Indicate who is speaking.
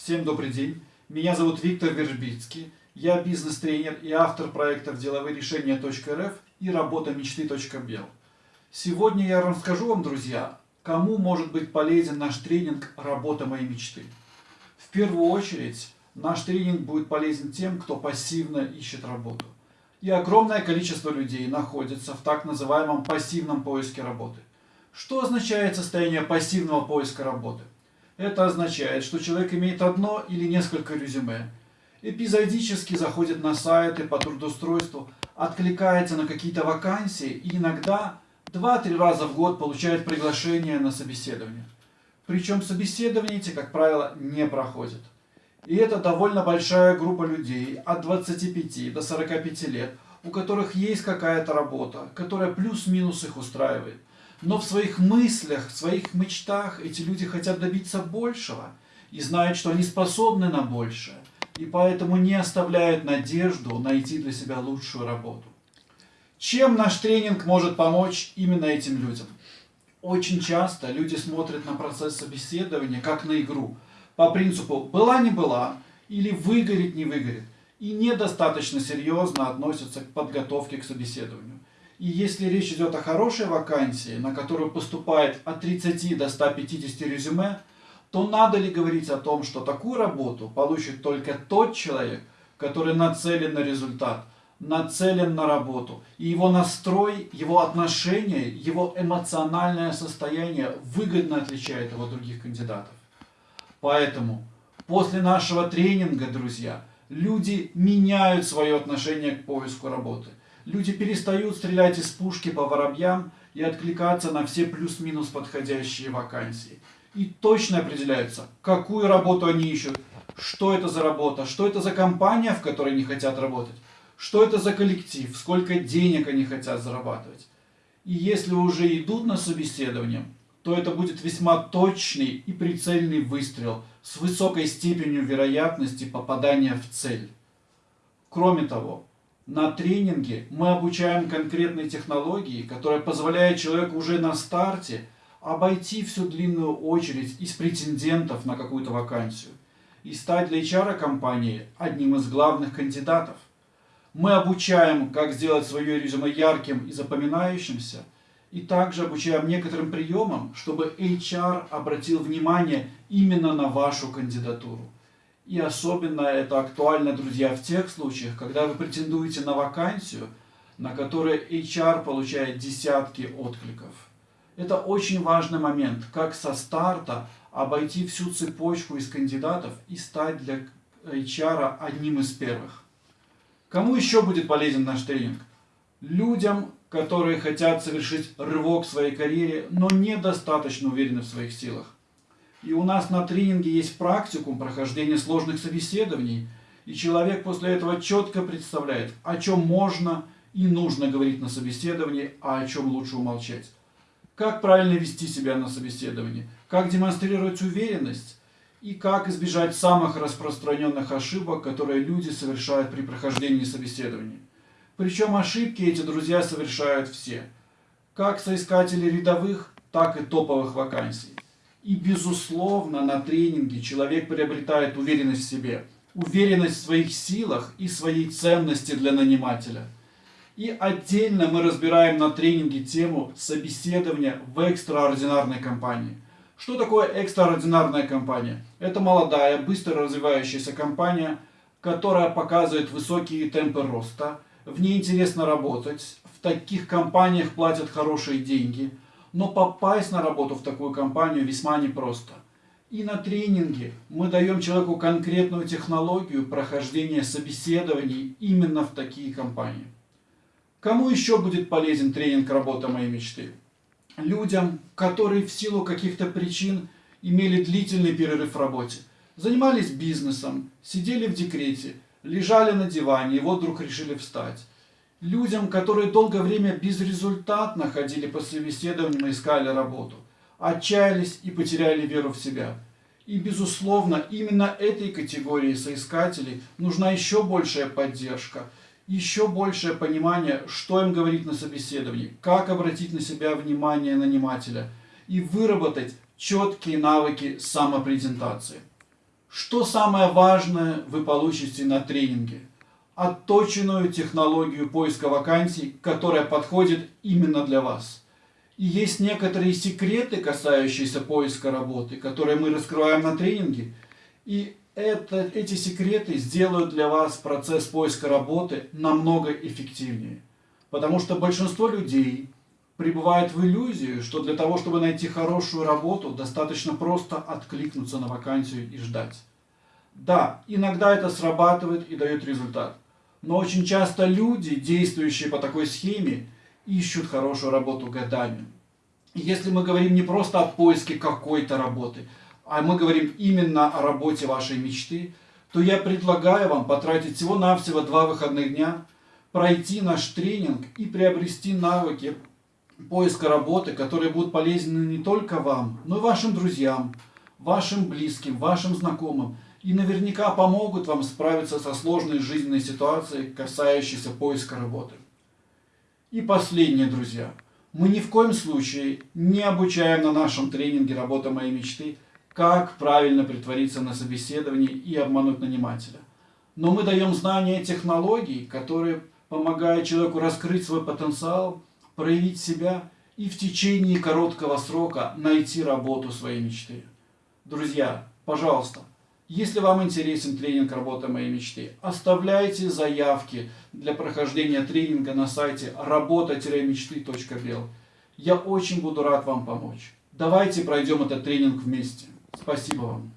Speaker 1: Всем добрый день. Меня зовут Виктор Вержбицкий. Я бизнес-тренер и автор проектов деловые решения.рф и работа мечты.бел. Сегодня я расскажу вам, друзья, кому может быть полезен наш тренинг «Работа моей мечты». В первую очередь, наш тренинг будет полезен тем, кто пассивно ищет работу. И огромное количество людей находится в так называемом пассивном поиске работы. Что означает состояние пассивного поиска работы? Это означает, что человек имеет одно или несколько резюме, эпизодически заходит на сайты по трудоустройству, откликается на какие-то вакансии и иногда 2-3 раза в год получает приглашение на собеседование. Причем собеседования эти, как правило, не проходят. И это довольно большая группа людей от 25 до 45 лет, у которых есть какая-то работа, которая плюс-минус их устраивает. Но в своих мыслях, в своих мечтах эти люди хотят добиться большего и знают, что они способны на большее. И поэтому не оставляют надежду найти для себя лучшую работу. Чем наш тренинг может помочь именно этим людям? Очень часто люди смотрят на процесс собеседования как на игру. По принципу «была не была» или «выгорит не выгорит» и недостаточно серьезно относятся к подготовке к собеседованию. И если речь идет о хорошей вакансии, на которую поступает от 30 до 150 резюме, то надо ли говорить о том, что такую работу получит только тот человек, который нацелен на результат, нацелен на работу. И его настрой, его отношение, его эмоциональное состояние выгодно отличает его от других кандидатов. Поэтому после нашего тренинга, друзья, люди меняют свое отношение к поиску работы. Люди перестают стрелять из пушки по воробьям и откликаться на все плюс-минус подходящие вакансии. И точно определяются, какую работу они ищут, что это за работа, что это за компания, в которой они хотят работать, что это за коллектив, сколько денег они хотят зарабатывать. И если уже идут на собеседование, то это будет весьма точный и прицельный выстрел с высокой степенью вероятности попадания в цель. Кроме того, на тренинге мы обучаем конкретной технологии, которая позволяет человеку уже на старте обойти всю длинную очередь из претендентов на какую-то вакансию и стать для HR компании одним из главных кандидатов. Мы обучаем, как сделать свое резюме ярким и запоминающимся, и также обучаем некоторым приемам, чтобы HR обратил внимание именно на вашу кандидатуру. И особенно это актуально, друзья, в тех случаях, когда вы претендуете на вакансию, на которой HR получает десятки откликов. Это очень важный момент, как со старта обойти всю цепочку из кандидатов и стать для HR одним из первых. Кому еще будет полезен наш тренинг? Людям, которые хотят совершить рывок в своей карьере, но недостаточно уверены в своих силах. И у нас на тренинге есть практикум прохождения сложных собеседований, и человек после этого четко представляет, о чем можно и нужно говорить на собеседовании, а о чем лучше умолчать. Как правильно вести себя на собеседовании, как демонстрировать уверенность и как избежать самых распространенных ошибок, которые люди совершают при прохождении собеседования. Причем ошибки эти друзья совершают все, как соискатели рядовых, так и топовых вакансий. И, безусловно, на тренинге человек приобретает уверенность в себе, уверенность в своих силах и своей ценности для нанимателя. И отдельно мы разбираем на тренинге тему собеседования в экстраординарной компании. Что такое экстраординарная компания? Это молодая, быстро развивающаяся компания, которая показывает высокие темпы роста. В ней интересно работать, в таких компаниях платят хорошие деньги – но попасть на работу в такую компанию весьма непросто. И на тренинге мы даем человеку конкретную технологию прохождения собеседований именно в такие компании. Кому еще будет полезен тренинг «Работа моей мечты»? Людям, которые в силу каких-то причин имели длительный перерыв в работе, занимались бизнесом, сидели в декрете, лежали на диване и вот вдруг решили встать людям, которые долгое время безрезультатно ходили по собеседованиям и искали работу, отчаялись и потеряли веру в себя. И, безусловно, именно этой категории соискателей нужна еще большая поддержка, еще большее понимание, что им говорить на собеседовании, как обратить на себя внимание нанимателя и выработать четкие навыки самопрезентации. Что самое важное вы получите на тренинге? Отточенную технологию поиска вакансий, которая подходит именно для вас. И есть некоторые секреты, касающиеся поиска работы, которые мы раскрываем на тренинге. И это, эти секреты сделают для вас процесс поиска работы намного эффективнее. Потому что большинство людей пребывает в иллюзии, что для того, чтобы найти хорошую работу, достаточно просто откликнуться на вакансию и ждать. Да, иногда это срабатывает и дает результат. Но очень часто люди, действующие по такой схеме, ищут хорошую работу годами. Если мы говорим не просто о поиске какой-то работы, а мы говорим именно о работе вашей мечты, то я предлагаю вам потратить всего-навсего два выходных дня, пройти наш тренинг и приобрести навыки поиска работы, которые будут полезны не только вам, но и вашим друзьям, вашим близким, вашим знакомым, и наверняка помогут вам справиться со сложной жизненной ситуацией, касающейся поиска работы. И последнее, друзья. Мы ни в коем случае не обучаем на нашем тренинге «Работа моей мечты», как правильно притвориться на собеседовании и обмануть нанимателя. Но мы даем знания технологий, которые помогают человеку раскрыть свой потенциал, проявить себя и в течение короткого срока найти работу своей мечты. Друзья, пожалуйста, если вам интересен тренинг «Работа моей мечты», оставляйте заявки для прохождения тренинга на сайте работа-мечты.бел. Я очень буду рад вам помочь. Давайте пройдем этот тренинг вместе. Спасибо вам.